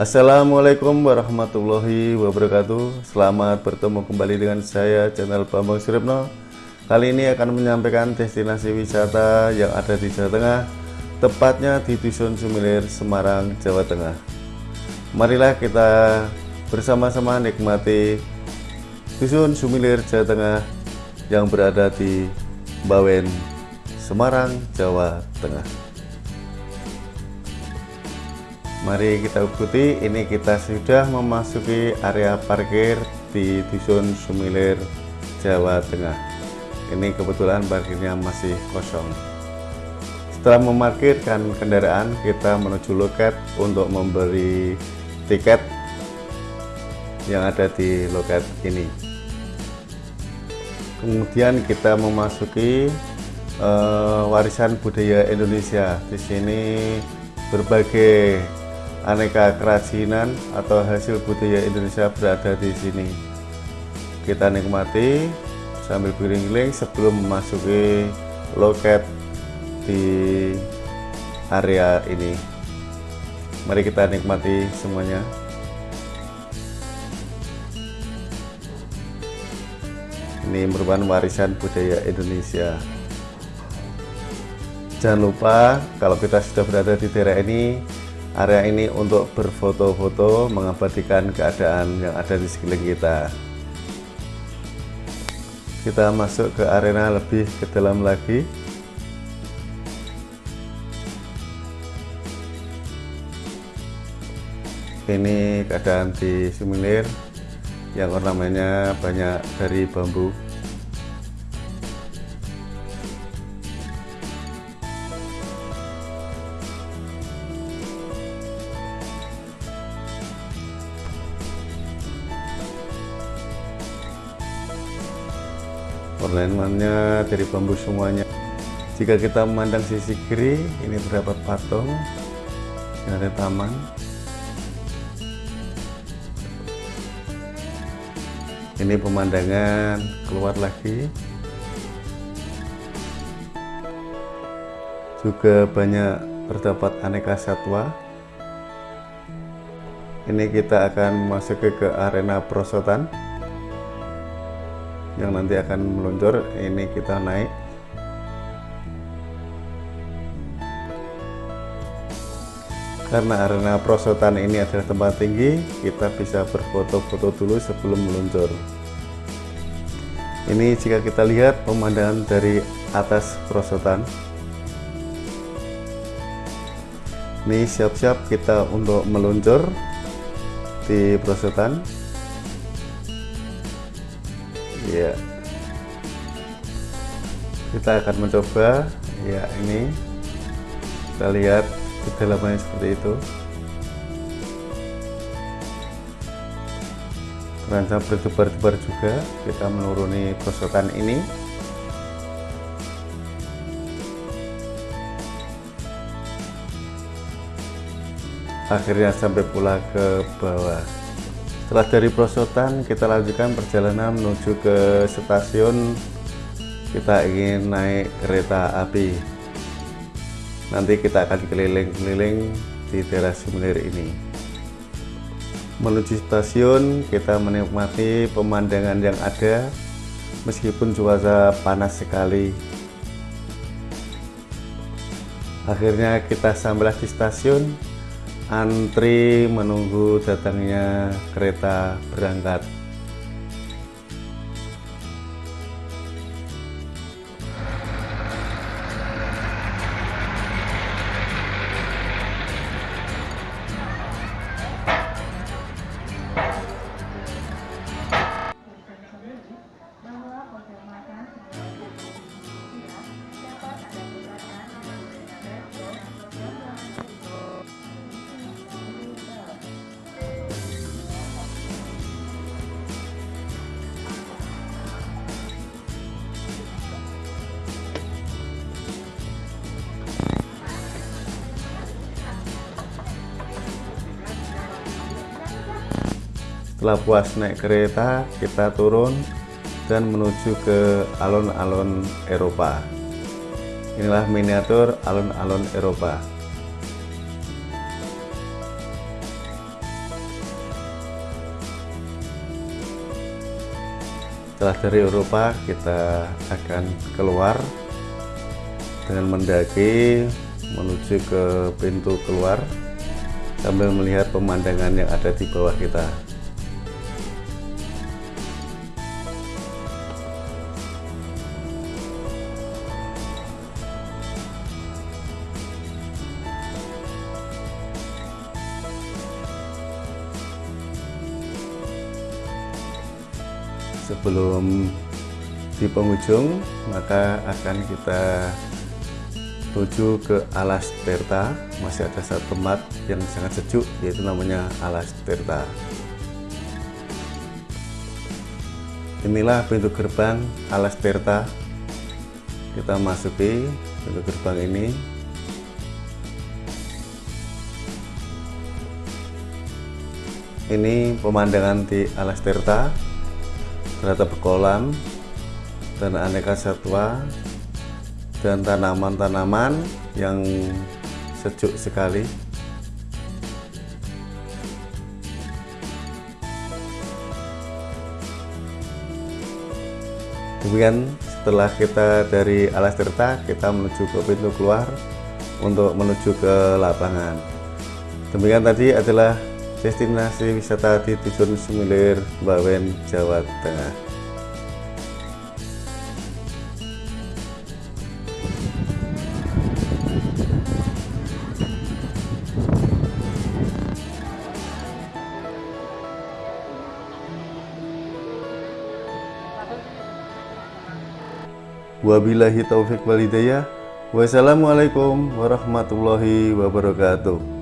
Assalamualaikum warahmatullahi wabarakatuh. Selamat bertemu kembali dengan saya channel Bambang Suripno Kali ini akan menyampaikan destinasi wisata yang ada di Jawa Tengah Tepatnya di Dusun Sumilir, Semarang, Jawa Tengah. Marilah kita bersama-sama nikmati Dusun Sumilir, Jawa Tengah Yang berada di Bawen, Semarang, Jawa Tengah Mari kita ikuti, ini kita sudah memasuki area parkir di Dusun Sumilir, Jawa Tengah. Ini kebetulan parkirnya masih kosong. Setelah memarkirkan kendaraan, kita menuju loket untuk memberi tiket yang ada di loket ini. Kemudian kita memasuki uh, warisan budaya Indonesia. Di sini berbagai aneka kerajinan atau hasil budaya Indonesia berada di sini. Kita nikmati sambil keliling-keliling sebelum memasuki loket di area ini. Mari kita nikmati semuanya. Ini merupakan warisan budaya Indonesia. Jangan lupa kalau kita sudah berada di daerah ini area ini untuk berfoto-foto mengabadikan keadaan yang ada di sekeliling kita. Kita masuk ke arena lebih ke dalam lagi. Ini keadaan di Sumilir yang ornamennya banyak dari bambu ornamennya dari bambu semuanya. Jika kita memandang sisi kiri ini terdapat patung yang ada taman. Ini pemandangan keluar lagi. Juga banyak terdapat aneka satwa. Ini kita akan masuk ke arena perosotan yang nanti akan meluncur. Ini kita naik. Karena arena prosotan ini adalah tempat tinggi kita bisa berfoto-foto dulu sebelum meluncur. Ini jika kita lihat pemandangan dari atas prosotan. Ini siap-siap kita untuk meluncur di prosotan ya kita akan mencoba. Ya ini. Kita lihat kedalamannya seperti itu. Terancam berdebar-debar juga. Kita menuruni prosotan ini. Akhirnya sampai pula ke bawah setelah dari Prosotan kita lanjutkan perjalanan menuju ke stasiun. Kita ingin naik kereta api. Nanti kita akan keliling-keliling di daerah Sumenir ini. Menuju stasiun kita menikmati pemandangan yang ada meskipun cuaca panas sekali. Akhirnya kita sampailah di stasiun antri menunggu datangnya kereta berangkat setelah puas naik kereta kita turun dan menuju ke alun-alun Eropa. Inilah miniatur alun-alun Eropa. Setelah dari Eropa kita akan keluar dengan mendaki menuju ke pintu keluar sambil melihat pemandangan yang ada di bawah kita. Sebelum di penghujung maka akan kita tuju ke alas Terta masih ada satu tempat yang sangat sejuk yaitu namanya alas Terta inilah pintu gerbang alas Terta kita masuki pintu gerbang ini. Ini pemandangan di alas Terta ternyata berkolam dan aneka satwa dan tanaman-tanaman yang sejuk sekali. Kemudian setelah kita dari Alas Tirta kita menuju ke pintu keluar untuk menuju ke lapangan. Demikian tadi adalah destinasi wisata di Dusun Sumilir, Bawen, Jawa Tengah. Wabillahi taufik walidayah. Wassalamualaikum warahmatullahi wabarakatuh.